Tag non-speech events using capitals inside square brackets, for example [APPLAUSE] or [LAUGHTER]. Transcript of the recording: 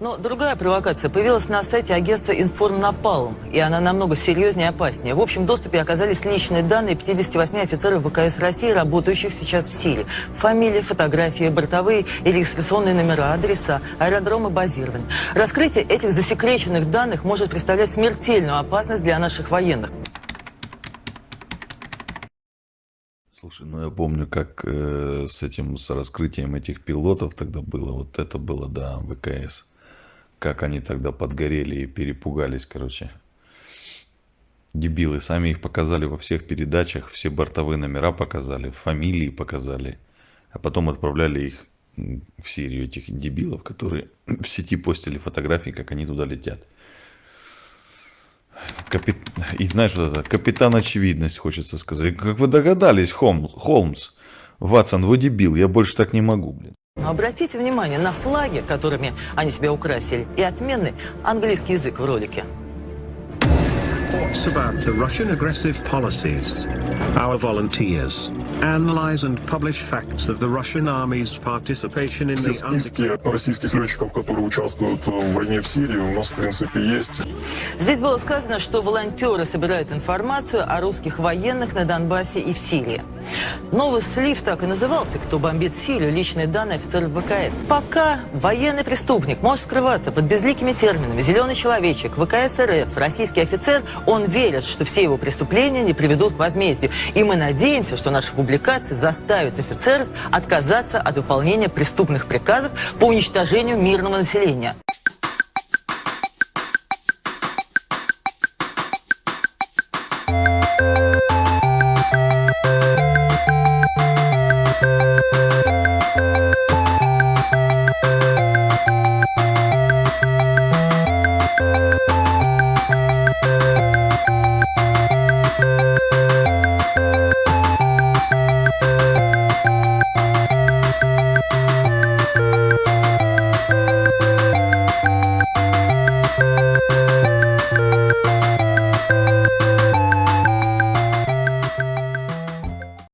Но другая провокация появилась на сайте агентства «Информнапалм», и она намного серьезнее и опаснее. В общем доступе оказались личные данные 58 офицеров ВКС России, работающих сейчас в Сирии. Фамилии, фотографии, бортовые и регистрационные номера, адреса, аэродромы базирования. Раскрытие этих засекреченных данных может представлять смертельную опасность для наших военных. Слушай, ну я помню, как э, с этим, с раскрытием этих пилотов тогда было. Вот это было, да, ВКС. Как они тогда подгорели и перепугались, короче. Дебилы. Сами их показали во всех передачах, все бортовые номера показали, фамилии показали. А потом отправляли их в Сирию, этих дебилов, которые [CLEARS THROAT] в сети постили фотографии, как они туда летят. Капит... И знаешь, вот это, капитан очевидность, хочется сказать. Как вы догадались, Холмс, Холмс Ватсон, вы дебил, я больше так не могу, блин. Но обратите внимание на флаги, которыми они себя украсили, и отменный английский язык в ролике. About the Russian aggressive policies. Our volunteers analyze and publish facts of the Russian army's participation in the списки российских летчиков, которые участвуют в войне в Сирии, у нас, в принципе, есть. Здесь было сказано, что волонтеры собирают информацию о русских военных на Донбассе и в Сирии. Новый слив так и назывался «Кто бомбит Сирию?» личные данные офицеров ВКС. Пока военный преступник может скрываться под безликими терминами «зеленый человечек», ВКС РФ, российский офицер, он верит, что все его преступления не приведут к возмездию. И мы надеемся, что наши публикации заставят офицеров отказаться от выполнения преступных приказов по уничтожению мирного населения.